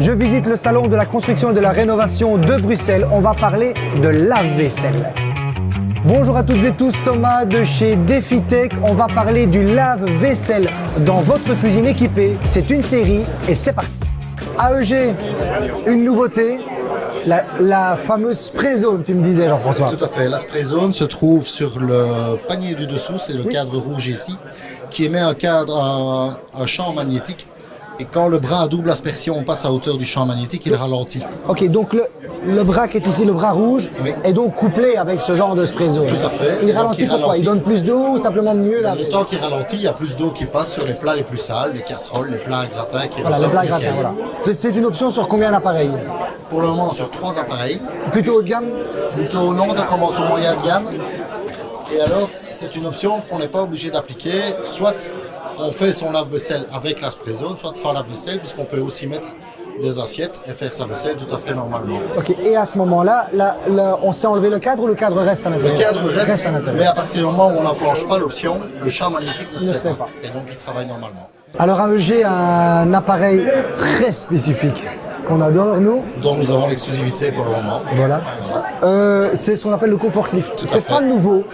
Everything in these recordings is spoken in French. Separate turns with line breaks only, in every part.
Je visite le salon de la construction et de la rénovation de Bruxelles. On va parler de lave-vaisselle. Bonjour à toutes et tous, Thomas de chez DefiTech. On va parler du lave-vaisselle dans votre cuisine équipée. C'est une série et c'est parti. AEG, une nouveauté, la, la fameuse spray zone, tu me disais Jean-François.
Tout à fait. La spray zone se trouve sur le panier du dessous, c'est le cadre rouge ici, qui émet un cadre, un, un champ magnétique. Et quand le bras à double aspersion passe à hauteur du champ magnétique, il ralentit.
Ok, donc le, le bras qui est ici, le bras rouge,
Oui.
est donc couplé avec ce genre de spray zone.
Tout à fait.
Il ralentit
il
pourquoi?
ralentit.
Il donne plus d'eau ou simplement mieux laver
Le temps qu'il ralentit, il y a plus d'eau qui passe sur les plats les plus sales, les casseroles, les plats à gratin qui
Voilà, le
ressortent
plat
nickel.
gratin, voilà. C'est une option sur combien d'appareils?
Pour le moment, sur trois appareils.
Plutôt haut de gamme?
Plutôt non, ça commence au moyen de gamme. Et alors, c'est une option qu'on n'est pas obligé d'appliquer. Soit on fait son lave-vaisselle avec la spray zone, soit sans lave-vaisselle, puisqu'on peut aussi mettre des assiettes et faire sa vaisselle tout à fait normalement.
Ok, et à ce moment-là, là, là, on sait enlever le cadre ou le cadre reste à
Le
l'intérieur
cadre reste,
à
mais à partir du moment où on n'enclenche pas l'option, le champ magnétique ne se,
Ne
fait,
se fait
pas.
pas.
Et donc il travaille normalement.
Alors AEG a un appareil très spécifique qu'on adore, nous.
Donc nous avons l'exclusivité pour le moment.
Voilà. Euh, c'est ce qu'on appelle le Comfort Lift. C'est pas nouveau,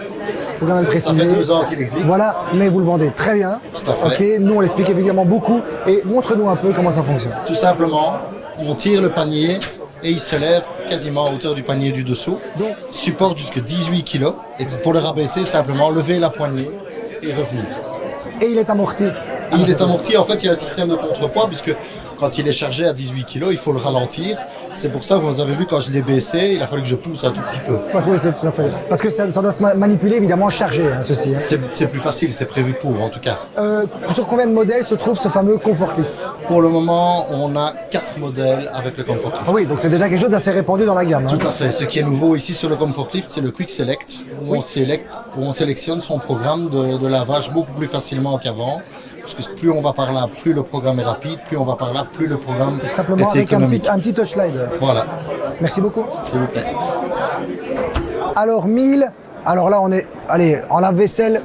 faut quand même le
Ça
préciser.
fait deux ans qu'il existe.
Voilà, mais vous le vendez très bien.
Tout à fait.
Ok, nous on l'explique évidemment beaucoup. Et montre-nous un peu comment ça fonctionne.
Tout simplement, on tire le panier et il se lève quasiment à hauteur du panier du dessous.
Donc-
supporte jusqu'à 18 kg. Et pour le rabaisser, simplement lever la poignée et revenir.
Et il est amorti.
Il est amorti, en fait, il y a un système de contrepoids, puisque quand il est chargé à 18 kg, il faut le ralentir. C'est pour ça que vous avez vu, quand je l'ai baissé, il a fallu que je pousse un tout petit peu.
Oui, tout à fait- Parce que ça, ça doit se ma- manipuler évidemment chargé, hein, ceci. hein.
C'est plus facile, c'est prévu pour, en tout cas.
Euh, sur combien de modèles se trouve ce fameux Comfort Lift
Pour le moment, on a quatre modèles avec le Comfort Lift.
Ah oui, donc c'est déjà quelque chose d'assez répandu dans la gamme. hein.
Tout à fait. Ce qui est nouveau ici sur le Comfort Lift, c'est le Quick Select, où, on select- où on sélectionne son programme de, de lavage beaucoup plus facilement qu'avant. Parce que plus on va par là, plus le programme est rapide, plus on va par là, plus le programme
Simplement
est
avec un
économique.
petit, un petit touch slide.
Voilà,
Merci beaucoup.
s'il vous plaît.
Alors 1000, alors là on est, allez, en lave-vaisselle,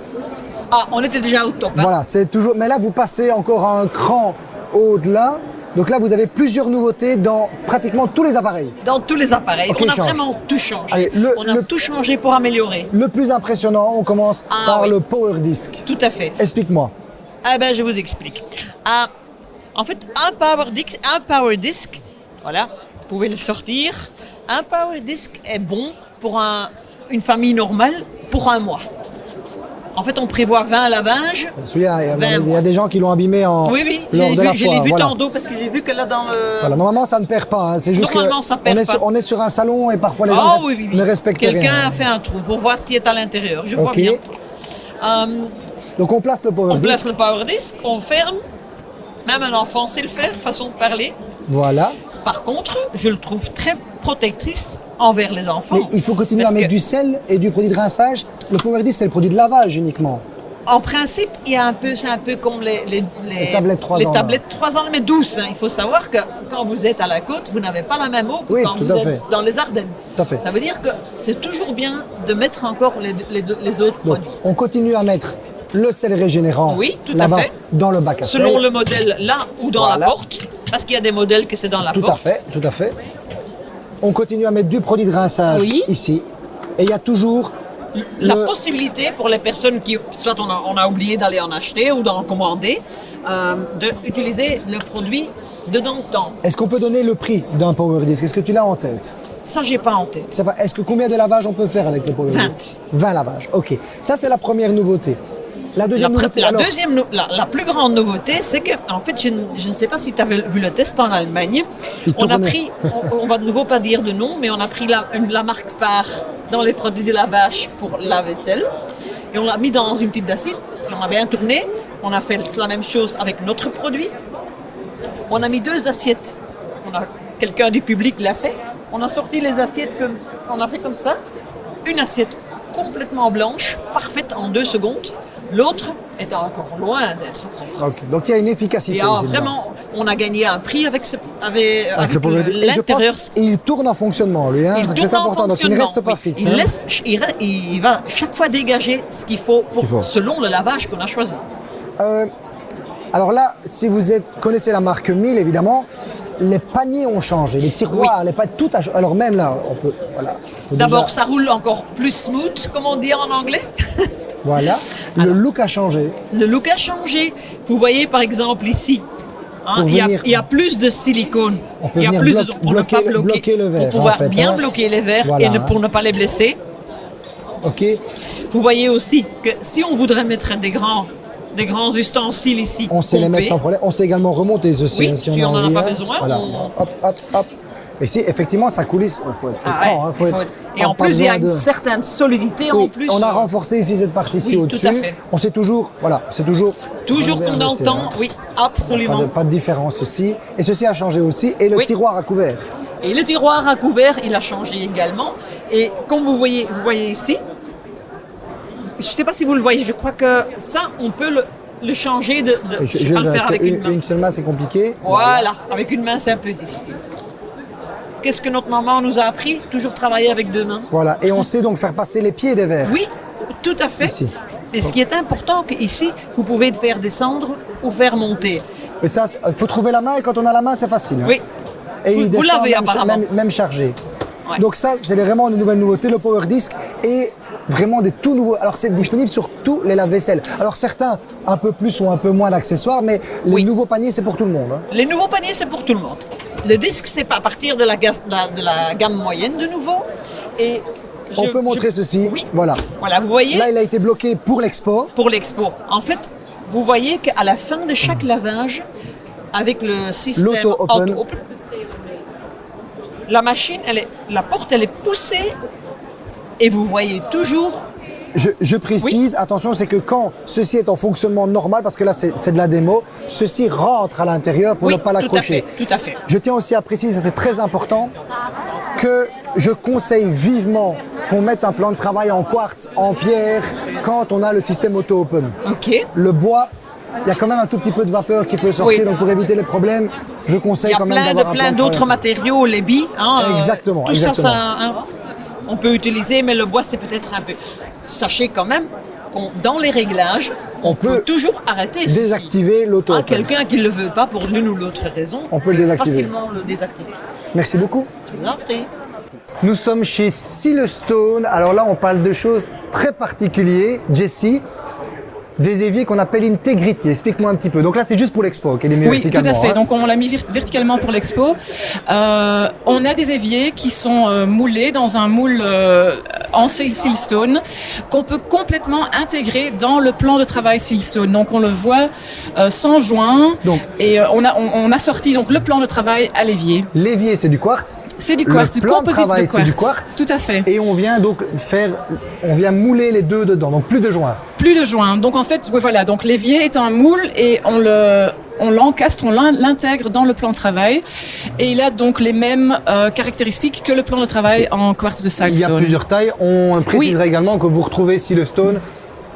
Ah, on était déjà au top. hein.
voilà, c'est toujours, mais là vous passez encore un cran au-delà. Donc là vous avez plusieurs nouveautés dans pratiquement tous les appareils.
Dans tous les appareils, on a
change.
vraiment tout changé.
Allez, le-
on a
le-
tout changé pour améliorer.
Le plus impressionnant, on commence
Ah,
par
oui.
le Power Disc.
Tout à fait.
Explique-moi.
Ah ben, je vous explique. Ah, en fait, un power disc, un power disc, voilà, vous pouvez le sortir. Un power disc est bon pour un- une famille normale pour un mois. En fait, on prévoit 20 lavages.
Celui-là, il y a- il y a des gens qui l'ont abîmé en
Oui, oui, j'ai vu-
la foire,
vu
voilà.
tantôt parce que j'ai vu que là dans le.
Voilà, normalement ça ne perd pas, hein. c'est juste que
Normalement, ça perd
on, est
pas.
Sur, on est sur un salon et parfois les gens
Ah
ne,
oui, oui, oui.
ne respectent
Quelqu'un
rien.
a fait un trou pour voir ce qui est à l'intérieur. Je vois
Ok.
bien. Euh,
Donc on place le Power
on place
Disc.
le power disc, on ferme. Même un enfant sait le faire, façon de parler.
Voilà.
Par contre, je le trouve très protectrice envers les enfants.
Mais il faut continuer à mettre
que,
du sel et du produit de rinçage. Le Power Disc c'est le produit de lavage uniquement.
En principe, il y a un peu, c'est un peu comme les, les,
Les tablettes 3
les
ans,
tablettes 3 ans, mais douces. hein. Il faut savoir que quand vous êtes à la côte, vous n'avez pas la même eau que
Oui,
quand vous êtes
fait.
dans les Ardennes.
Tout à fait.
Ça veut dire que c'est toujours bien de mettre encore les, les, les autres
Donc
produits.
on continue à mettre le sel régénérant
Oui, tout à fait.
dans le bac à sel.
Selon le modèle là ou dans
Voilà.
la porte, parce qu'il y a des modèles que c'est dans la
Tout à
porte.
fait, tout à fait. On continue à mettre du produit de rinçage
Oui.
ici. Et il y a toujours
La
le-
possibilité pour les personnes qui, soit on a, on a oublié d'aller en acheter ou d'en commander, euh, d'utiliser le produit dedans le temps.
Est-ce qu'on peut donner le prix d'un Power Disc? Est-ce que tu l'as en tête?
Ça, j'ai pas en tête.
Est-ce que combien de lavages on peut faire avec le Power
20.
Disc? 20 lavages, ok. Ça c'est la première nouveauté. La deuxième nouveauté,
la
alors,
deuxième, nou- la, la plus grande nouveauté, c'est que, en fait, je, ne- je ne sais pas si tu avais vu le test en Allemagne.
Il
On a pris, on, on va de nouveau pas dire de nom, mais on a pris la, marque phare dans les produits de lavage pour la vaisselle et on l'a mis dans une petite bassine. On a bien tourné. On a fait la même chose avec notre produit. On a mis deux assiettes. On a quelqu'un du public l'a fait. On a sorti les assiettes comme on a fait comme ça. Une assiette complètement blanche, parfaite en deux secondes. L'autre est encore loin d'être propre.
Donc il y a une efficacité.
Et alors, vraiment, on a gagné un prix avec, ce, avec,
Avec
avec.
Et
l'intérieur.
pense qu'il tourne en fonctionnement, lui. Hein,
Il
c'est
en
important. Donc il ne reste pas
oui.
fixe.
Il,
hein.
laisse- il, il va chaque fois dégager ce qu'il faut, pour,
Qu'il faut.
selon le lavage qu'on a choisi.
Euh, alors là, si vous êtes, connaissez la marque 1000, évidemment, les paniers ont changé, les tiroirs, les paniers, tout a changé. Alors même là, on peut, voilà.
D'abord,
déjà-
ça roule encore plus smooth, comme on dit en anglais.
voilà, le look a changé.
Le look a changé. Vous voyez par exemple ici, hein, il, y a,
venir-
il y a plus de silicone.
On peut
il y a plus de, pour ne pas bloquer,
bloquer le verre,
pour pouvoir
en fait,
bien
hein.
bloquer les verres
Voilà,
et ne- pour ne pas les blesser.
Ok,
Vous voyez aussi que si on voudrait mettre des grands, des grands ustensiles ici,
on sait les mettre sans problème. On sait également remonter ceci
Oui, si on n'en a pas
hein.
besoin,
Voilà.
on-
Hop, hop, hop. Et si effectivement ça coulisse, il faut être
Ah ouais,
hein, faut
il faut
être-
être- Et en
pas
plus, il y a une
de-
certaine solidité en plus.
on a
euh,
renforcé ici cette partie-ci
Oui,
au-dessus. On sait toujours, voilà, c'est toujours.
Toujours qu'on entend, oui,
Pas
absolument.
de, pas de différence ceci. Et ceci a changé aussi. Et le
Oui.
tiroir à couvert.
Et le tiroir à couvert, il a changé également. Et comme vous voyez, vous voyez ici, je ne sais pas si vous le voyez, je crois que ça, on peut le, le changer de. de- je ne sais pas le faire avec
que
une main.
une seule main, c'est compliqué.
Voilà, avec une main, c'est un peu difficile. Qu'est-ce que notre maman nous a appris Toujours travailler avec deux mains.
Voilà. Et on sait donc faire passer les pieds des verres.
Oui, tout à fait.
Ici.
Et ce qui est important, qu'ici, vous pouvez faire descendre ou faire monter.
Et ça, il faut trouver la main. Et quand on a la main, c'est facile. hein.
Oui.
Et
Vous-
il
vous
descend
l'avez
même,
apparemment.
même, même chargé.
Ouais.
Donc ça, c'est vraiment une nouvelle nouveauté, le Power Disc. Et vraiment des tout nouveaux. Alors c'est disponible sur tous les lave-vaisselle. Alors certains un peu plus ou un peu moins d'accessoires, mais les
Oui.
nouveaux paniers, c'est pour tout le monde. hein.
Les nouveaux paniers, c'est pour tout le monde. Le disque, c'est à partir de la, gas- de la- de la gamme moyenne de nouveau. Et
On peut montrer
je-
ceci.
Oui.
Voilà.
Voilà, vous voyez,
Là, il a été bloqué pour l'expo.
pour l'expo. En fait, vous voyez qu'à la fin de chaque lavage, avec le système auto-open, la machine, elle est, la porte, elle est poussée et vous voyez toujours.
Je, je précise, attention, c'est que quand ceci est en fonctionnement normal, parce que là c'est de la démo, ceci rentre à l'intérieur pour
oui,
ne pas
tout à
l'accrocher.
fait, tout à fait.
Je tiens aussi à préciser, ça c'est très important, que je conseille vivement qu'on mette un plan de travail en quartz, en pierre, quand on a le système auto-open.
Ok.
Le bois, il y a quand même un tout petit peu de vapeur qui peut sortir,
Oui.
donc pour éviter les problèmes, je
Il
conseille
y a
quand même
plein de
d'avoir un
plein
plan de
d'autres matériaux, les billes. hein, euh,
Exactement,
Tout
exactement.
ça, ça, hein, on peut utiliser, mais le bois, c'est peut-être un peu. Sachez quand même qu'on dans les réglages, on,
On peut
peut, toujours arrêter.
Désactiver
Ah,
l'auto-open.
Quelqu'un qui ne le veut pas pour l'une ou l'autre raison,
On peut le désactiver.
facilement le désactiver.
Merci beaucoup.
Je vous en prie.
Nous sommes chez Silestone. Alors là, on parle de choses très particulières. Jessie, des éviers qu'on appelle Integrity. Explique-moi un petit peu. Donc là, c'est juste pour l'expo qu'elle est mis
Oui, tout à
verticalement,
fait.
hein.
Donc on l'a mis verticalement pour l'expo. Euh, on a des éviers qui sont euh, moulés dans un moule euh, en sil- silstone qu'on peut complètement intégrer dans le plan de travail silstone. Donc on le voit euh, sans joint
Donc-
et on, a, on, on a sorti donc le plan de travail à l'évier.
L'évier, c'est du quartz.
C'est du
Le
quartz, du
plan de
composite
travail,
de
c'est
quartz.
du quartz.
Tout à fait.
Et on vient donc faire, on vient mouler les deux dedans. Donc plus de joints.
Plus de joints. Donc en fait, oui, voilà. Donc l'évier est un moule et on le on l'encastre, on l'in- l'intègre dans le plan de travail et il a donc les mêmes euh, caractéristiques que le plan de travail en quartz de
Il y a plusieurs tailles. On précisera également que vous retrouvez Silestone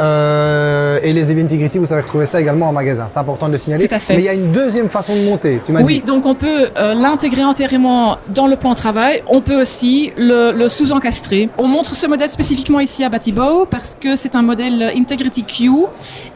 euh, et les éviers Integrity, vous savez retrouver ça également en magasin. C'est important de le signaler.
Tout à fait.
Mais il y a une deuxième façon de monter. Tu m'as
Oui,
dit.
donc on peut euh, l'intégrer entièrement dans le plan de travail. On peut aussi le, le sous-encastrer. On montre ce modèle spécifiquement ici à Batibo parce que c'est un modèle Integrity Q.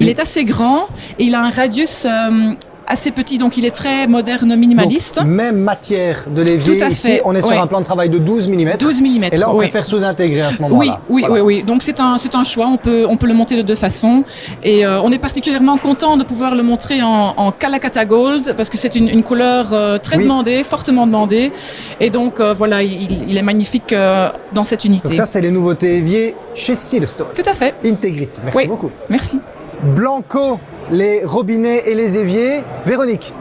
Il est assez grand et il a un radius euh, assez petit, donc il est très moderne, minimaliste.
Donc, même matière de l'évier. Ici,
fait,
on est sur
oui.
un plan de travail de 12 mm.
12 mm,
Et là, on
oui.
préfère sous-intégrer à ce moment-là.
Oui, oui,
Voilà.
oui, oui. Donc c'est un, un choix. On peut, on peut le monter de deux façons. Et euh, on est particulièrement content de pouvoir le montrer en, en Calacata Gold parce que c'est une, une couleur euh, très
Oui.
demandée, fortement demandée. Et donc euh, voilà, il, il est magnifique dans cette unité.
Donc ça, c'est les nouveautés éviers chez Silestone.
Tout à fait.
Integrity. Merci beaucoup.
Merci.
Blanco, les robinets et les éviers. Véronique,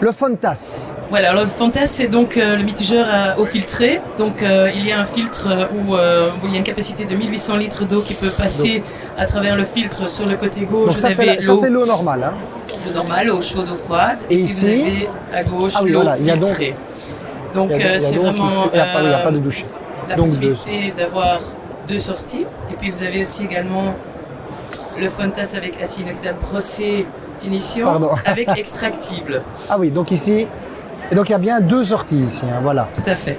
le Fontas.
Voilà, alors le Fontas, c'est donc euh, le mitigeur à eau filtrée. Donc euh, il y a un filtre euh, où, euh, où il y a une capacité de 1800 litres d'eau qui peut passer à travers le filtre sur le côté gauche.
Donc ça,
vous
c'est ça,
l'eau
c'est l'eau normale. hein.
l'eau normale, eau chaude, eau froide.
Et
Et, puis
ici
vous avez à gauche
Ah oui,
l'eau
voilà,
filtrée. Donc euh, c'est vraiment
ici- il y a pas- il y a pas de
euh,
douche.
la
Donc,
possibilité d'avoir deux sorties. Et puis vous avez aussi également le Fontas avec acier inoxydable brossé finition
Pardon.
avec extractible.
Ah oui, donc ici. Et donc il y a bien deux sorties ici. hein, voilà.
Tout à fait.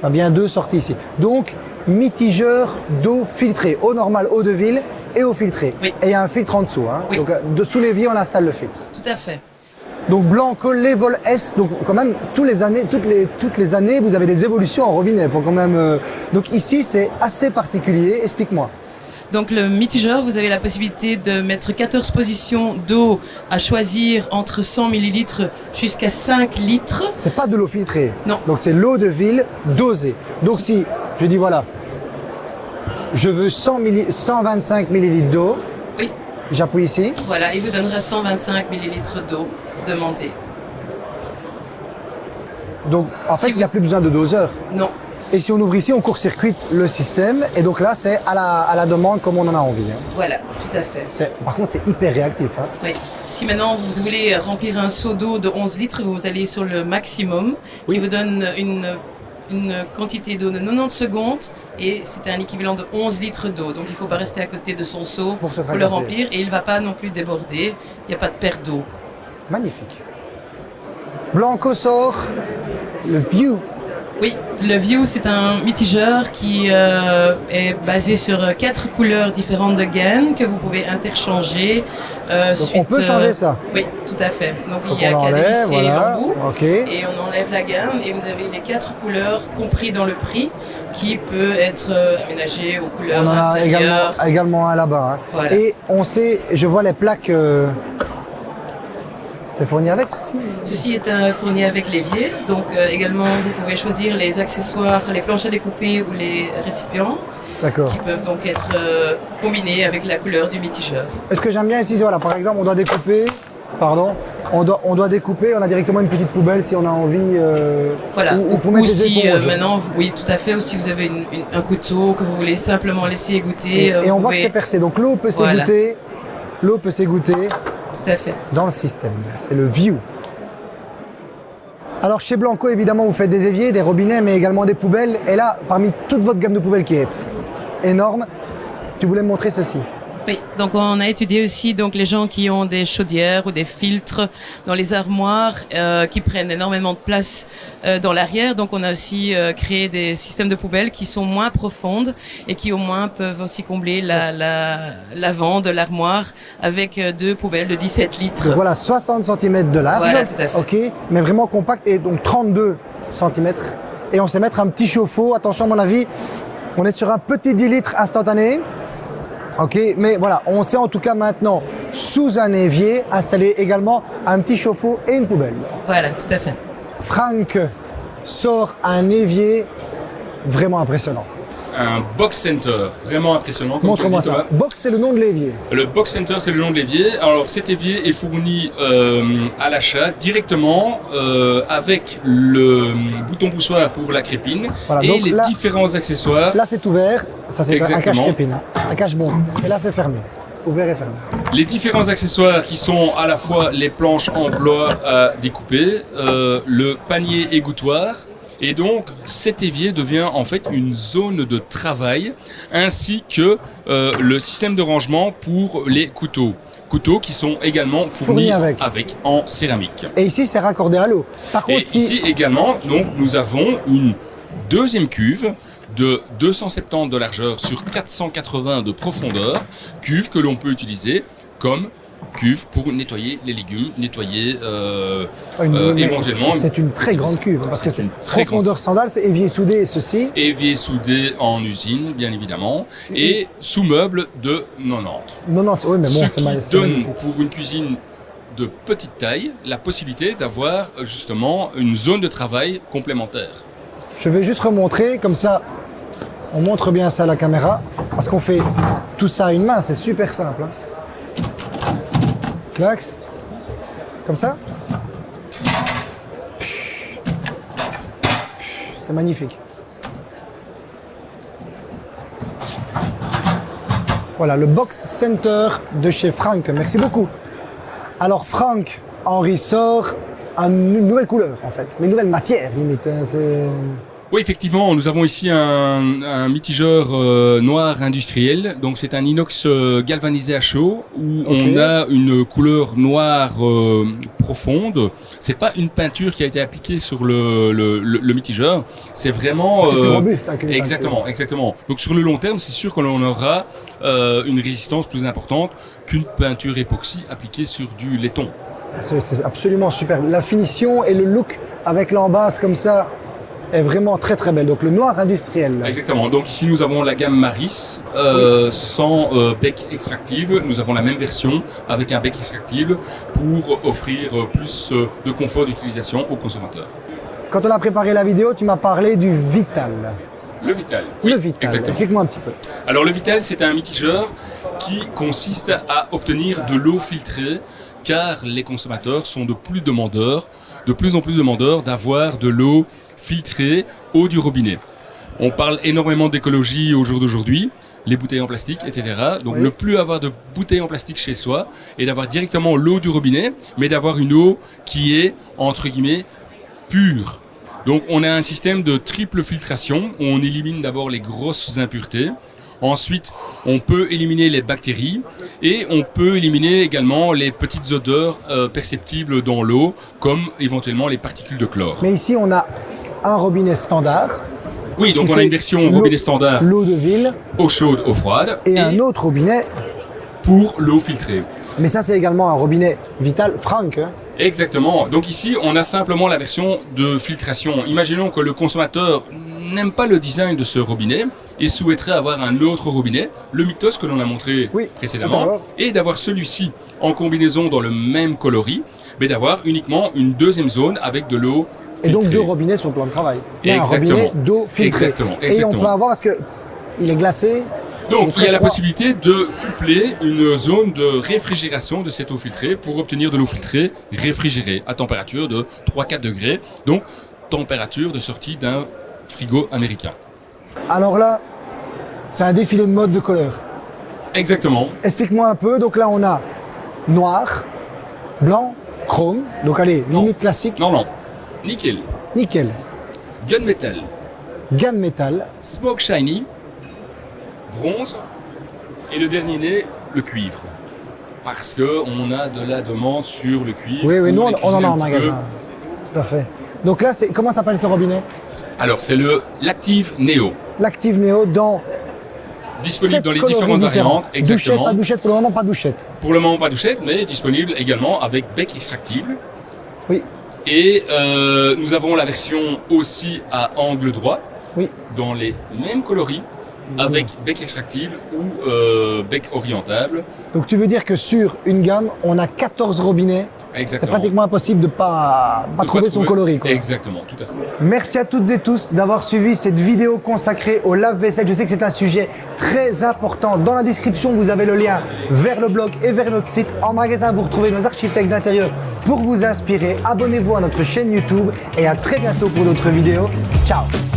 Il y a bien deux sorties ici. Donc, mitigeur d'eau filtrée. Eau normale, eau de ville et eau filtrée.
Oui.
Et il y a un filtre en dessous. hein.
Oui.
Donc, euh, dessous l'évier, on installe le filtre.
Tout à fait.
Donc Blanco, Level S, donc quand même tous les années, toutes les, toutes les années, vous avez des évolutions en robinet. Faut quand même. euh, Donc ici, c'est assez particulier. Explique-moi.
Donc le mitigeur, vous avez la possibilité de mettre 14 positions d'eau à choisir entre 100 ml jusqu'à 5 litres.
C'est pas de l'eau filtrée.
Non.
Donc c'est l'eau de ville dosée. Donc si je dis voilà, je veux 100 milli- 125 millilitres d'eau,
Oui,
j'appuie ici.
voilà, il vous donnera 125 ml d'eau demandée.
Donc en
Si
fait, il n'y a plus besoin de doseur.
Non,
Et si on ouvre ici, on court-circuite le système. Et donc là, c'est à la, à la demande comme on en a envie. hein.
voilà, tout à fait.
Par contre, c'est hyper réactif. hein.
Oui. Si maintenant vous voulez remplir un seau d'eau de 11 litres, vous allez sur le maximum, qui vous donne une, une quantité d'eau de 90 secondes, et c'est un équivalent de 11 litres d'eau. Donc il ne faut pas rester à côté de son seau
Pour se
le remplir, et il ne va pas non plus déborder, il n'y a pas de perte d'eau.
Magnifique. Blanco sort le View.
Oui, le View, c'est un mitigeur qui euh, est basé sur quatre couleurs différentes de gaines que vous pouvez interchanger. euh,
Donc
suite,
on peut changer
euh,
ça.
Oui, tout à fait. Donc,
Donc
il y a l'embout.
Ok.
Et on enlève la gamme et vous avez les quatre couleurs compris dans le prix qui peut être euh, aménagé aux couleurs
On a également, également un là-bas. hein.
Voilà.
Et on sait, je vois les plaques. C'est fourni avec ceci
Ceci est un fourni avec l'évier, donc euh, également vous pouvez choisir les accessoires, les planches à découper ou les récipients
D'accord.
qui peuvent donc être euh, combinés avec la couleur du mitigeur.
Et Ce que j'aime bien ici, c'est voilà, par exemple, on doit découper. Pardon. On doit, on doit découper. On a directement une petite poubelle si on a envie. euh,
Voilà,
ou, ou
ou,
pour mettre
ou
des
si euh, maintenant, oui tout à fait, ou si vous avez une- une- un couteau que vous voulez simplement laisser égoutter,
Et, et on voit que c'est percé. Donc l'eau peut
Voilà.
s'égoutter. L'eau peut s'égoutter
Tout à fait.
dans le système. C'est le view. Alors chez Blanco, évidemment, vous faites des éviers, des robinets, mais également des poubelles. Et là, parmi toute votre gamme de poubelles qui est énorme, tu voulais me montrer ceci.
Oui, donc on a étudié aussi donc les gens qui ont des chaudières ou des filtres dans les armoires euh, qui prennent énormément de place euh, dans l'arrière. Donc on a aussi euh, créé des systèmes de poubelles qui sont moins profondes et qui au moins peuvent aussi combler la la- l'avant de l'armoire avec deux poubelles de 17 litres.
Donc voilà, 60 cm de large.
Voilà, tout à fait.
Ok, mais vraiment compact et donc 32 cm. Et on sait mettre un petit chauffe-eau. Attention, à mon avis, on est sur un petit 10 litres instantané. Ok, mais voilà, on sait en tout cas maintenant, sous un évier, installer également un petit chauffe-eau et une poubelle.
Voilà, tout à fait.
Franck sort un évier vraiment impressionnant.
Un box center, vraiment impressionnant.
Montre-moi ça. Box, c'est le nom de l'évier.
Le box center, c'est le nom de l'évier. Alors cet évier est fourni euh, à l'achat directement euh, avec le bouton poussoir pour la crépine
Voilà,
et les
là-
différents accessoires.
Là, c'est ouvert. Ça, c'est un
Exactement.
cache-crépine, hein. un cache-bombe. Et là, c'est fermé. Ouvert et fermé.
Les différents accessoires qui sont à la fois les planches en bois à découper, euh, le panier égouttoir. Et donc cet évier devient en fait une zone de travail ainsi que euh, le système de rangement pour les couteaux. Couteaux qui sont également fournis
Fournis avec.
en céramique.
Et ici, c'est raccordé à l'eau. Par
Et
si.
ici également, donc, nous avons une deuxième cuve de 270 de largeur sur 480 de profondeur, cuve que l'on peut utiliser comme cuve pour nettoyer les légumes, nettoyer euh,
Une-
euh, éventuellement.
c'est- une très grande cuve, hein, parce que
C'est très grande
profondeur standard, c'est évier soudé et ceci.
évier soudé en usine, bien évidemment, et sous-meuble de 90.
90, oui, mais bon,
Ce
c'est mal.
donne pour une cuisine de petite taille la possibilité d'avoir euh, justement une zone de travail complémentaire.
Je vais juste remontrer, comme ça, on montre bien ça à la caméra, parce qu'on fait tout ça à une main, c'est super simple. hein. Clax, comme ça. C'est magnifique. Voilà, le Box Center de chez Franck. Merci beaucoup. Alors Franck, Henri sort une nouvelle couleur en fait, mais une nouvelle matière limite. hein,
Oui, effectivement, nous avons ici un, un mitigeur euh, noir industriel. Donc, c'est un inox euh, galvanisé à chaud où on a une couleur noire euh, profonde. C'est pas une peinture qui a été appliquée sur le, le, le- le mitigeur. C'est vraiment
C'est plus
euh,
robuste hein,
Exactement, exactement. Donc sur le long terme, c'est sûr qu'on aura une résistance plus importante qu'une peinture époxy appliquée sur du laiton.
c'est absolument superbe. La finition et le look avec l'embase comme ça est vraiment très très belle. Donc le noir industriel.
Exactement. Donc ici nous avons la gamme Maris euh, sans euh, bec extractible. Nous avons la même version avec un bec extractible pour offrir euh, plus de confort d'utilisation aux consommateurs.
Quand on a préparé la vidéo, tu m'as parlé du Vital.
Le Vital.
le
Oui,
Vital.
Exactement.
Explique-moi un petit peu.
Alors le Vital, c'est un mitigeur qui consiste à obtenir de l'eau filtrée car les consommateurs sont de plus demandeurs, de plus en plus demandeurs d'avoir de l'eau filtrée, eau du robinet. On parle énormément d'écologie au jour d'aujourd'hui, les bouteilles en plastique, etc. Donc
Oui.
ne plus avoir de bouteilles en plastique chez soi et d'avoir directement l'eau du robinet, mais d'avoir une eau qui est, entre guillemets, pure. Donc on a un système de triple filtration où on élimine d'abord les grosses impuretés. Ensuite, on peut éliminer les bactéries et on peut éliminer également les petites odeurs euh, perceptibles dans l'eau, comme éventuellement les particules de chlore.
Mais ici, on a un robinet standard.
Oui, donc on a une version robinet standard,
L'eau de ville
eau chaude, eau froide,
et, un autre robinet.
pour l'eau filtrée.
Mais ça, c'est également un robinet Vital Frank. hein.
Exactement. Donc ici, on a simplement la version de filtration. Imaginons que le consommateur n'aime pas le design de ce robinet et souhaiterait avoir un autre robinet, le Mythos que l'on a montré
Oui,
précédemment, et d'avoir celui-ci en combinaison dans le même coloris, mais d'avoir uniquement une deuxième zone avec de l'eau
Et donc
filtrée.
deux robinets sur le plan de travail. Un
Exactement.
robinet d'eau filtrée.
Exactement,
Et on peut avoir, parce que il est glacé.
Donc, il y a la possibilité de coupler une zone de réfrigération de cette eau filtrée pour obtenir de l'eau filtrée réfrigérée à température de 3-4 degrés. Donc, température de sortie d'un frigo américain.
Alors là, c'est un défilé de mode de couleurs.
Exactement.
Explique-moi un peu. Donc là, on a noir, blanc, chrome. Donc allez,
Non.
limite classique.
Non, non. Nickel.
Nickel.
Gunmetal.
Gamme métal.
Smoke shiny. Bronze. Et le dernier né, le cuivre. Parce que on a de la demande sur le cuivre.
Oui, oui, nous, on, on en a en
peu.
magasin. Tout à fait. Donc là, comment s'appelle ce robinet?
Alors, c'est le l'Active Neo.
L'active Neo dans
Disponible dans les différentes variantes.
Douchette,
Exactement.
pas douchette, pour le moment, pas douchette.
Pour le moment, pas douchette, mais disponible également avec bec extractible.
Oui.
Et euh, nous avons la version aussi à angle droit,
Oui.
dans les mêmes coloris, avec bec extractible ou euh, bec orientable.
Donc tu veux dire que sur une gamme, on a 14 robinets. C'est
Exactement.
pratiquement impossible de pas, pas
De
trouver son coloris. Quoi.
Exactement, tout à fait.
Merci à toutes et tous d'avoir suivi cette vidéo consacrée au lave-vaisselle. Je sais que c'est un sujet très important. Dans la description, vous avez le lien vers le blog et vers notre site. En magasin, vous retrouvez nos architectes d'intérieur pour vous inspirer. Abonnez-vous à notre chaîne YouTube et à très bientôt pour d'autres vidéos. Ciao